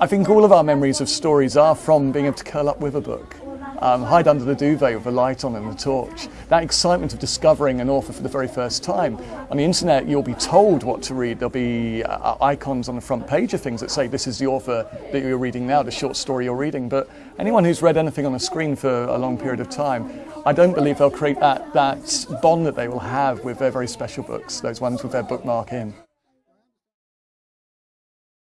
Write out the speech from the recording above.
I think all of our memories of stories are from being able to curl up with a book. Um, hide under the duvet with a light on and a torch. That excitement of discovering an author for the very first time. On the internet, you'll be told what to read. There'll be uh, icons on the front page of things that say this is the author that you're reading now, the short story you're reading. But anyone who's read anything on a screen for a long period of time, I don't believe they'll create that, that bond that they will have with their very special books, those ones with their bookmark in.